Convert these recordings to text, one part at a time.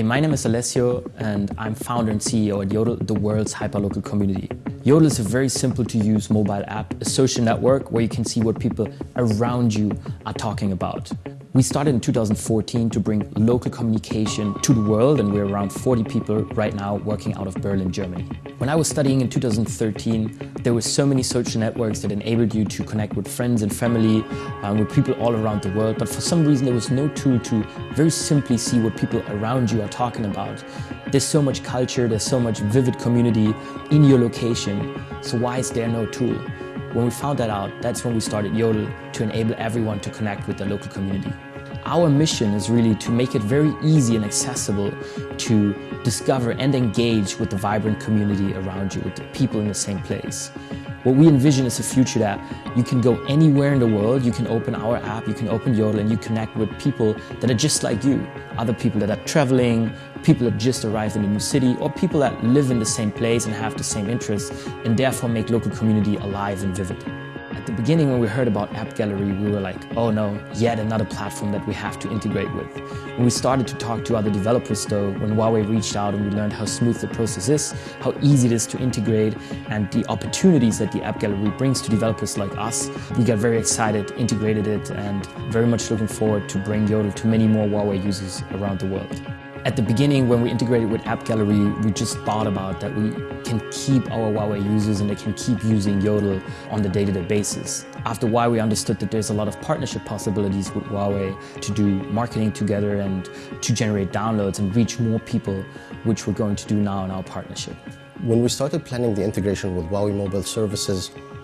Hey, my name is Alessio and I'm founder and CEO at Jodel, the world's hyperlocal community. Jodel is a very simple to use mobile app, a social network where you can see what people around you are talking about. We started in 2014 to bring local communication to the world and we're around 40 people right now working out of Berlin, Germany. When I was studying in 2013, there were so many social networks that enabled you to connect with friends and family, um, with people all around the world, but for some reason there was no tool to very simply see what people around you are talking about. There's so much culture, there's so much vivid community in your location, so why is there no tool? When we found that out, that's when we started Jodel to enable everyone to connect with the local community. Our mission is really to make it very easy and accessible to discover and engage with the vibrant community around you, with the people in the same place. What we envision is a future that you can go anywhere in the world, you can open our app, you can open Jodel and you connect with people that are just like you. Other people that are traveling, people that just arrived in a new city, or people that live in the same place and have the same interests and therefore make local community alive and vivid. At the beginning when we heard about App Gallery, we were like, oh no, yet another platform that we have to integrate with. When we started to talk to other developers though, when Huawei reached out and we learned how smooth the process is, how easy it is to integrate, and the opportunities that the App Gallery brings to developers like us, we got very excited, integrated it, and very much looking forward to bring Jodel to many more Huawei users around the world. At the beginning, when we integrated with App Gallery, we just thought about that we can keep our Huawei users and they can keep using Jodel on the day-to-day -day basis. After a while, we understood that there's a lot of partnership possibilities with Huawei to do marketing together and to generate downloads and reach more people, which we're going to do now in our partnership. When we started planning the integration with Huawei Mobile Services,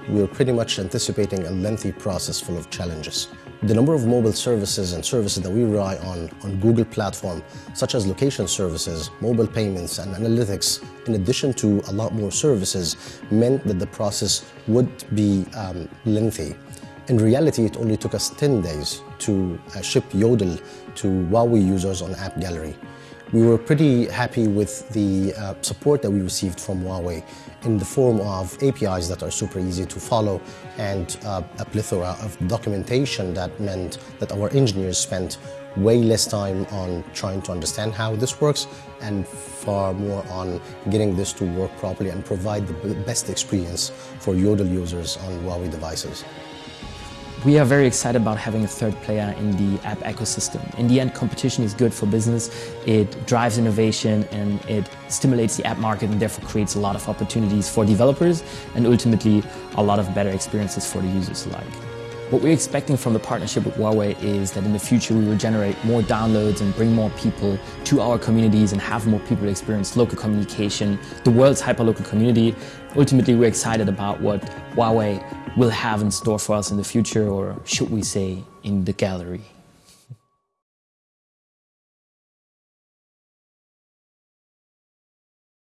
we were pretty much anticipating a lengthy process full of challenges. The number of mobile services and services that we rely on on Google platform, such as location services, mobile payments, and analytics, in addition to a lot more services, meant that the process would be um, lengthy. In reality, it only took us 10 days to uh, ship Jodel to Huawei users on App Gallery. We were pretty happy with the uh, support that we received from Huawei in the form of APIs that are super easy to follow and uh, a plethora of documentation that meant that our engineers spent way less time on trying to understand how this works and far more on getting this to work properly and provide the best experience for Jodel users on Huawei devices. We are very excited about having a third player in the app ecosystem. In the end, competition is good for business. It drives innovation and it stimulates the app market and therefore creates a lot of opportunities for developers and ultimately a lot of better experiences for the users alike. What we're expecting from the partnership with Huawei is that in the future we will generate more downloads and bring more people to our communities and have more people experience local communication, the world's hyperlocal community. Ultimately, we're excited about what Huawei will have in store for us in the future, or should we say, in the gallery.